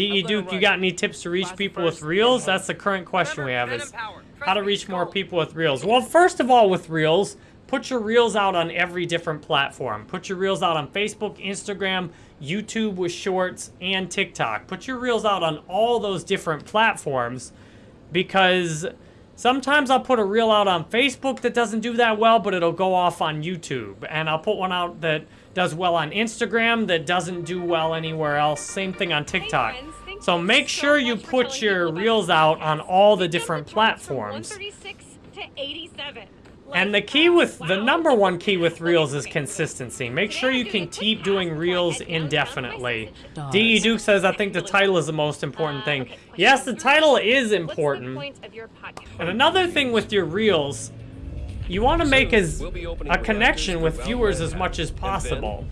DE Duke, you got any tips to reach people with Reels? That's the current question we have is how to reach more people with Reels. Well, first of all, with Reels, put your Reels out on every different platform. Put your Reels out on Facebook, Instagram, YouTube with Shorts, and TikTok. Put your Reels out on all those different platforms because sometimes I'll put a Reel out on Facebook that doesn't do that well, but it'll go off on YouTube. And I'll put one out that does well on Instagram that doesn't do well anywhere else. Same thing on TikTok. So make sure you put your reels out on all the different platforms. And the key with, the number one key with Reels is consistency. Make sure you can keep doing Reels indefinitely. DE Duke says, I think the title is the most important thing. Yes, the title is important. And another thing with your Reels you want to make as a connection with viewers as much as possible.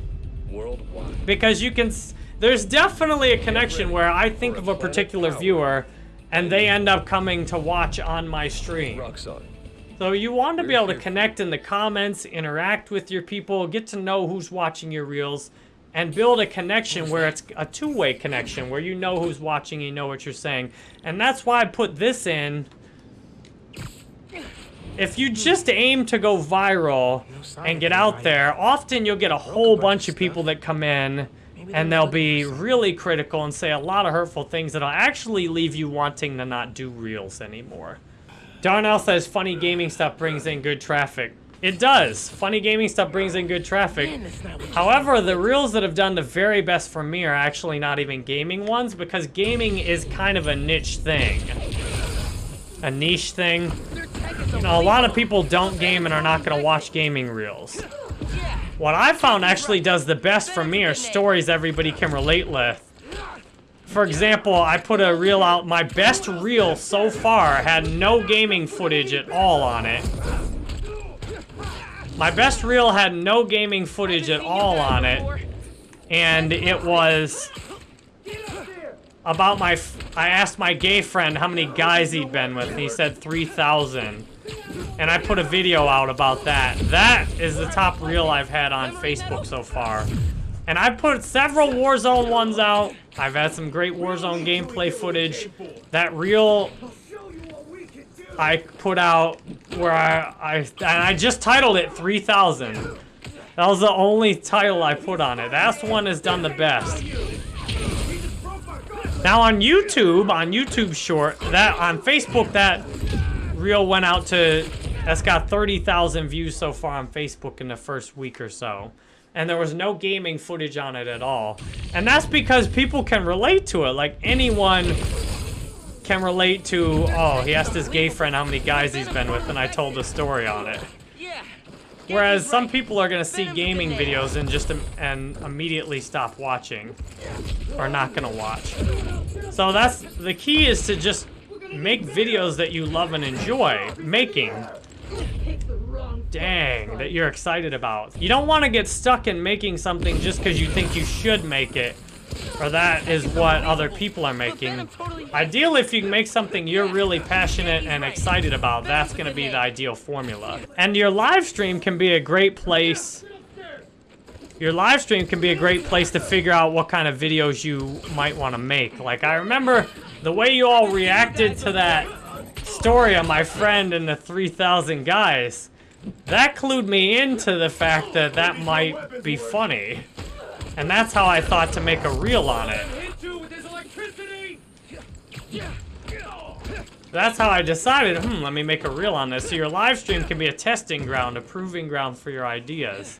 Because you can, there's definitely a connection where I think of a particular viewer and they end up coming to watch on my stream. So you want to be able to connect in the comments, interact with your people, get to know who's watching your reels, and build a connection where it's a two-way connection, where you know who's watching, you know what you're saying. And that's why I put this in if you just aim to go viral and get out there, often you'll get a whole bunch of people that come in and they'll be really critical and say a lot of hurtful things that'll actually leave you wanting to not do reels anymore. Darnell says funny gaming stuff brings in good traffic. It does. Funny gaming stuff brings in good traffic. However, the reels that have done the very best for me are actually not even gaming ones because gaming is kind of a niche thing. A niche thing. You know, a lot of people don't game and are not going to watch gaming reels. What I found actually does the best for me are stories everybody can relate with. For example, I put a reel out, my best reel so far had no gaming footage at all on it. My best reel had no gaming footage at all on it. And it was about my, I asked my gay friend how many guys he'd been with, and he said 3,000. And I put a video out about that. That is the top reel I've had on Facebook so far. And I put several Warzone ones out. I've had some great Warzone gameplay footage. That reel I put out where I, I, and I just titled it 3000. That was the only title I put on it. That one has done the best. Now on YouTube, on YouTube Short, that on Facebook, that reel went out to, that's got 30,000 views so far on Facebook in the first week or so. And there was no gaming footage on it at all. And that's because people can relate to it. Like anyone can relate to, oh, he asked his gay friend how many guys he's been with, and I told the story on it. Whereas some people are going to see gaming videos and just and immediately stop watching. Or not going to watch. So that's, the key is to just make videos that you love and enjoy making. Dang, that you're excited about. You don't want to get stuck in making something just because you think you should make it. Or that is what other people are making. Ideally, if you make something you're really passionate and excited about, that's going to be the ideal formula. And your live stream can be a great place your live stream can be a great place to figure out what kind of videos you might want to make. Like, I remember the way you all reacted to that story of my friend and the 3,000 guys. That clued me into the fact that that might be funny. And that's how I thought to make a reel on it. That's how I decided, hmm, let me make a reel on this. So your live stream can be a testing ground, a proving ground for your ideas.